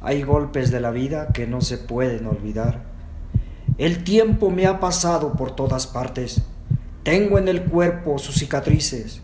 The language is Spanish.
Hay golpes de la vida que no se pueden olvidar. El tiempo me ha pasado por todas partes. Tengo en el cuerpo sus cicatrices.